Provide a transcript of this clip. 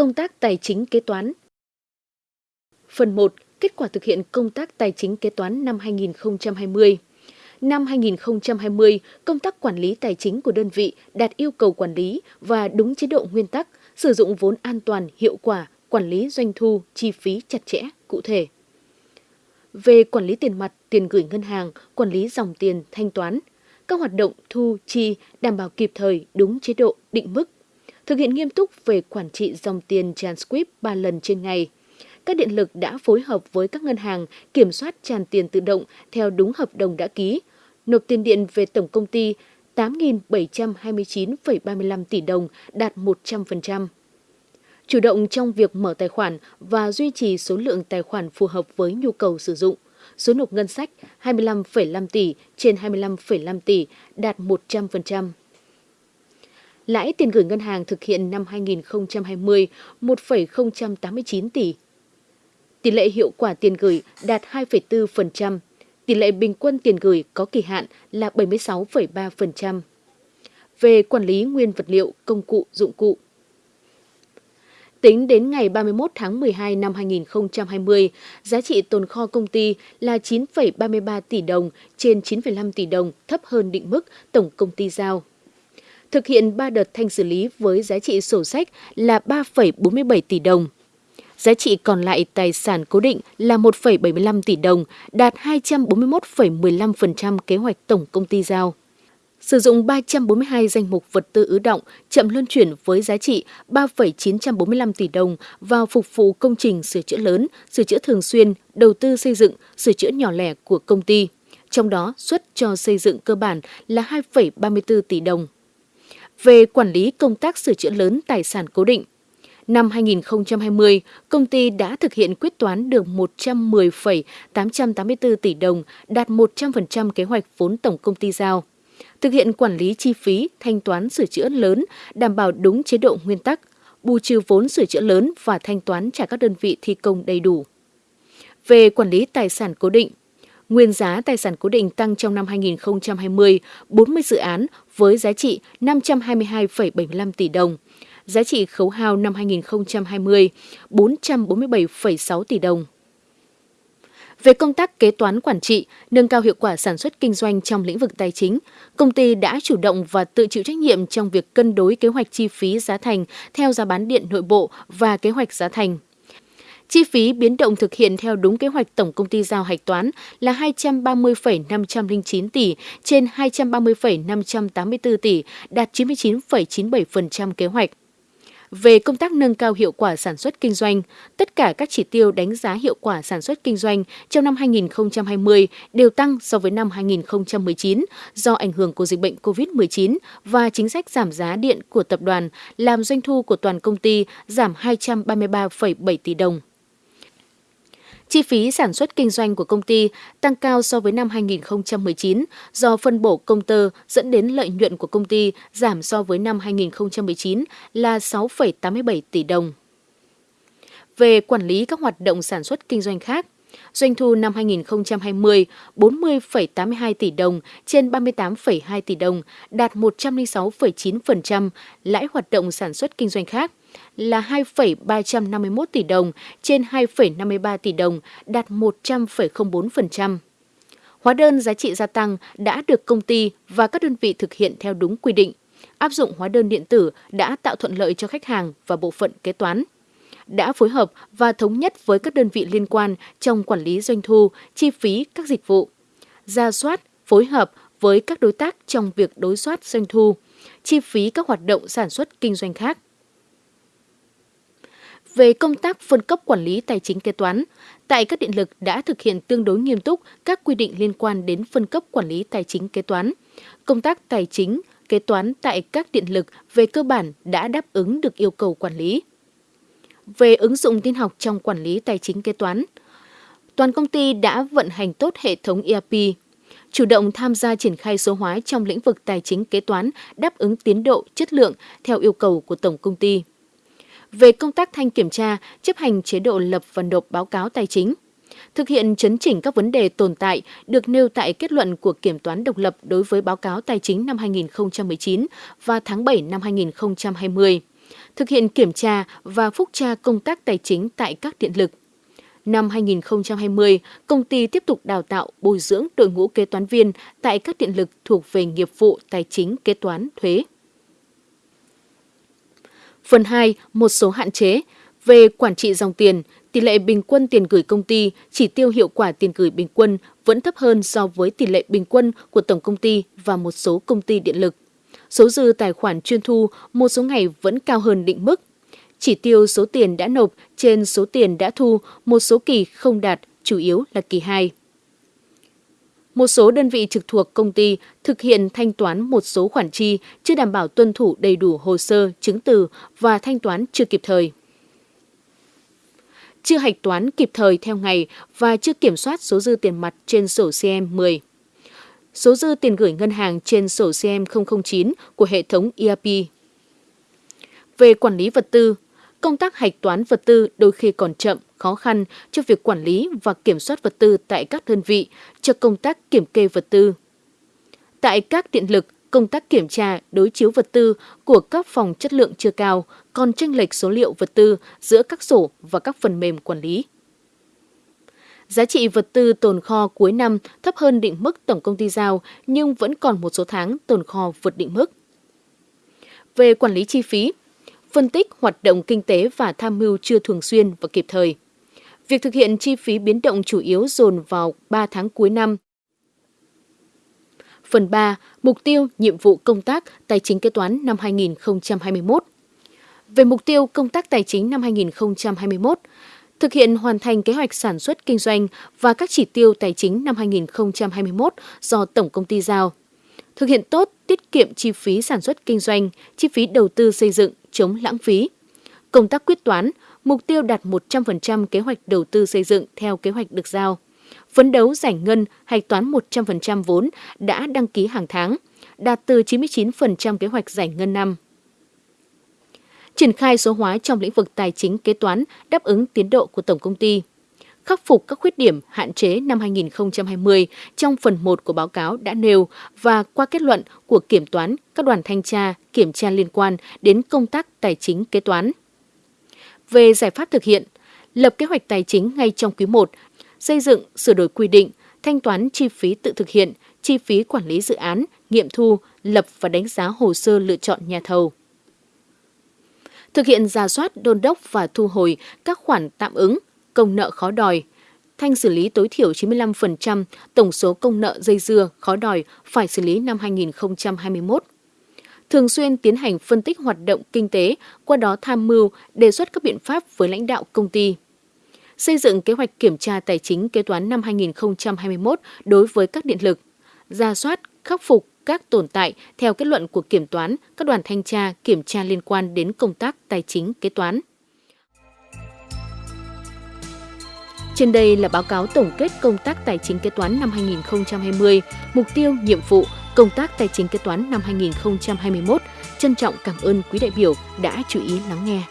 Công tác tài chính kế toán Phần 1. Kết quả thực hiện công tác tài chính kế toán năm 2020 Năm 2020, công tác quản lý tài chính của đơn vị đạt yêu cầu quản lý và đúng chế độ nguyên tắc, sử dụng vốn an toàn, hiệu quả, quản lý doanh thu, chi phí chặt chẽ, cụ thể. Về quản lý tiền mặt, tiền gửi ngân hàng, quản lý dòng tiền, thanh toán, các hoạt động thu, chi đảm bảo kịp thời, đúng chế độ, định mức. Thực hiện nghiêm túc về quản trị dòng tiền transcript 3 lần trên ngày. Các điện lực đã phối hợp với các ngân hàng kiểm soát tràn tiền tự động theo đúng hợp đồng đã ký, nộp tiền điện về tổng công ty 8.729,35 tỷ đồng, đạt 100%. Chủ động trong việc mở tài khoản và duy trì số lượng tài khoản phù hợp với nhu cầu sử dụng. Số nộp ngân sách 25,5 tỷ trên 25,5 tỷ, đạt 100%. Lãi tiền gửi ngân hàng thực hiện năm 2020 1,089 tỷ. Tỷ lệ hiệu quả tiền gửi đạt 2,4%, tỷ lệ bình quân tiền gửi có kỳ hạn là 76,3%. Về quản lý nguyên vật liệu, công cụ, dụng cụ. Tính đến ngày 31 tháng 12 năm 2020, giá trị tồn kho công ty là 9,33 tỷ đồng trên 9,5 tỷ đồng, thấp hơn định mức tổng công ty giao. Thực hiện 3 đợt thanh xử lý với giá trị sổ sách là 3,47 tỷ đồng – Giá trị còn lại tài sản cố định là 1,75 tỷ đồng, đạt 241,15% kế hoạch tổng công ty giao. Sử dụng 342 danh mục vật tư ứ động chậm luân chuyển với giá trị 3,945 tỷ đồng vào phục vụ công trình sửa chữa lớn, sửa chữa thường xuyên, đầu tư xây dựng, sửa chữa nhỏ lẻ của công ty. Trong đó, suất cho xây dựng cơ bản là 2,34 tỷ đồng. Về quản lý công tác sửa chữa lớn tài sản cố định, Năm 2020, công ty đã thực hiện quyết toán được 110,884 tỷ đồng, đạt 100% kế hoạch vốn tổng công ty giao. Thực hiện quản lý chi phí, thanh toán sửa chữa lớn, đảm bảo đúng chế độ nguyên tắc, bù trừ vốn sửa chữa lớn và thanh toán trả các đơn vị thi công đầy đủ. Về quản lý tài sản cố định, Nguyên giá tài sản cố định tăng trong năm 2020, 40 dự án với giá trị 522,75 tỷ đồng giá trị khấu hao năm 2020 447,6 tỷ đồng. Về công tác kế toán quản trị, nâng cao hiệu quả sản xuất kinh doanh trong lĩnh vực tài chính, công ty đã chủ động và tự chịu trách nhiệm trong việc cân đối kế hoạch chi phí giá thành theo giá bán điện nội bộ và kế hoạch giá thành. Chi phí biến động thực hiện theo đúng kế hoạch tổng công ty giao hạch toán là 230,509 tỷ trên 230,584 tỷ, đạt 99,97% kế hoạch. Về công tác nâng cao hiệu quả sản xuất kinh doanh, tất cả các chỉ tiêu đánh giá hiệu quả sản xuất kinh doanh trong năm 2020 đều tăng so với năm 2019 do ảnh hưởng của dịch bệnh COVID-19 và chính sách giảm giá điện của tập đoàn làm doanh thu của toàn công ty giảm 233,7 tỷ đồng. Chi phí sản xuất kinh doanh của công ty tăng cao so với năm 2019 do phân bổ công tơ dẫn đến lợi nhuận của công ty giảm so với năm 2019 là 6,87 tỷ đồng. Về quản lý các hoạt động sản xuất kinh doanh khác, Doanh thu năm 2020 40,82 tỷ đồng trên 38,2 tỷ đồng, đạt 106,9%, lãi hoạt động sản xuất kinh doanh khác là 2,351 tỷ đồng trên 2,53 tỷ đồng, đạt 100,04%. Hóa đơn giá trị gia tăng đã được công ty và các đơn vị thực hiện theo đúng quy định. Áp dụng hóa đơn điện tử đã tạo thuận lợi cho khách hàng và bộ phận kế toán đã phối hợp và thống nhất với các đơn vị liên quan trong quản lý doanh thu, chi phí các dịch vụ, ra soát, phối hợp với các đối tác trong việc đối soát doanh thu, chi phí các hoạt động sản xuất kinh doanh khác. Về công tác phân cấp quản lý tài chính kế toán, tại các điện lực đã thực hiện tương đối nghiêm túc các quy định liên quan đến phân cấp quản lý tài chính kế toán. Công tác tài chính, kế toán tại các điện lực về cơ bản đã đáp ứng được yêu cầu quản lý về ứng dụng tin học trong quản lý tài chính kế toán. Toàn công ty đã vận hành tốt hệ thống ERP, chủ động tham gia triển khai số hóa trong lĩnh vực tài chính kế toán đáp ứng tiến độ, chất lượng theo yêu cầu của tổng công ty. Về công tác thanh kiểm tra, chấp hành chế độ lập và nộp báo cáo tài chính, thực hiện chấn chỉnh các vấn đề tồn tại được nêu tại kết luận của Kiểm toán độc lập đối với báo cáo tài chính năm 2019 và tháng 7 năm 2020 thực hiện kiểm tra và phúc tra công tác tài chính tại các điện lực. Năm 2020, công ty tiếp tục đào tạo bồi dưỡng đội ngũ kế toán viên tại các điện lực thuộc về nghiệp vụ tài chính kế toán thuế. Phần 2, một số hạn chế về quản trị dòng tiền, tỷ lệ bình quân tiền gửi công ty, chỉ tiêu hiệu quả tiền gửi bình quân vẫn thấp hơn so với tỷ lệ bình quân của tổng công ty và một số công ty điện lực. Số dư tài khoản chuyên thu một số ngày vẫn cao hơn định mức. Chỉ tiêu số tiền đã nộp trên số tiền đã thu một số kỳ không đạt, chủ yếu là kỳ 2. Một số đơn vị trực thuộc công ty thực hiện thanh toán một số khoản chi chưa đảm bảo tuân thủ đầy đủ hồ sơ, chứng từ và thanh toán chưa kịp thời chưa hạch toán kịp thời theo ngày và chưa kiểm soát số dư tiền mặt trên sổ CM10. Số dư tiền gửi ngân hàng trên sổ CM009 của hệ thống ERP. Về quản lý vật tư, công tác hạch toán vật tư đôi khi còn chậm, khó khăn cho việc quản lý và kiểm soát vật tư tại các đơn vị cho công tác kiểm kê vật tư. Tại các điện lực, công tác kiểm tra, đối chiếu vật tư của các phòng chất lượng chưa cao, còn tranh lệch số liệu vật tư giữa các sổ và các phần mềm quản lý. Giá trị vật tư tồn kho cuối năm thấp hơn định mức tổng công ty giao nhưng vẫn còn một số tháng tồn kho vượt định mức. Về quản lý chi phí, phân tích hoạt động kinh tế và tham mưu chưa thường xuyên và kịp thời. Việc thực hiện chi phí biến động chủ yếu dồn vào 3 tháng cuối năm Phần 3. Mục tiêu, nhiệm vụ công tác tài chính kế toán năm 2021. Về mục tiêu công tác tài chính năm 2021, thực hiện hoàn thành kế hoạch sản xuất kinh doanh và các chỉ tiêu tài chính năm 2021 do Tổng công ty giao. Thực hiện tốt tiết kiệm chi phí sản xuất kinh doanh, chi phí đầu tư xây dựng, chống lãng phí. Công tác quyết toán, mục tiêu đạt 100% kế hoạch đầu tư xây dựng theo kế hoạch được giao phấn đấu giải ngân hạch toán 100% vốn đã đăng ký hàng tháng, đạt từ 99% kế hoạch giải ngân năm. Triển khai số hóa trong lĩnh vực tài chính kế toán đáp ứng tiến độ của tổng công ty. Khắc phục các khuyết điểm hạn chế năm 2020 trong phần 1 của báo cáo đã nêu và qua kết luận của kiểm toán các đoàn thanh tra, kiểm tra liên quan đến công tác tài chính kế toán. Về giải pháp thực hiện, lập kế hoạch tài chính ngay trong quý 1 xây dựng, sửa đổi quy định, thanh toán chi phí tự thực hiện, chi phí quản lý dự án, nghiệm thu, lập và đánh giá hồ sơ lựa chọn nhà thầu. Thực hiện ra soát, đôn đốc và thu hồi các khoản tạm ứng, công nợ khó đòi, thanh xử lý tối thiểu 95% tổng số công nợ dây dưa khó đòi phải xử lý năm 2021. Thường xuyên tiến hành phân tích hoạt động kinh tế, qua đó tham mưu, đề xuất các biện pháp với lãnh đạo công ty xây dựng kế hoạch kiểm tra tài chính kế toán năm 2021 đối với các điện lực, ra soát, khắc phục các tồn tại theo kết luận của kiểm toán, các đoàn thanh tra, kiểm tra liên quan đến công tác tài chính kế toán. Trên đây là báo cáo tổng kết công tác tài chính kế toán năm 2020, mục tiêu, nhiệm vụ, công tác tài chính kế toán năm 2021. Trân trọng cảm ơn quý đại biểu đã chú ý lắng nghe.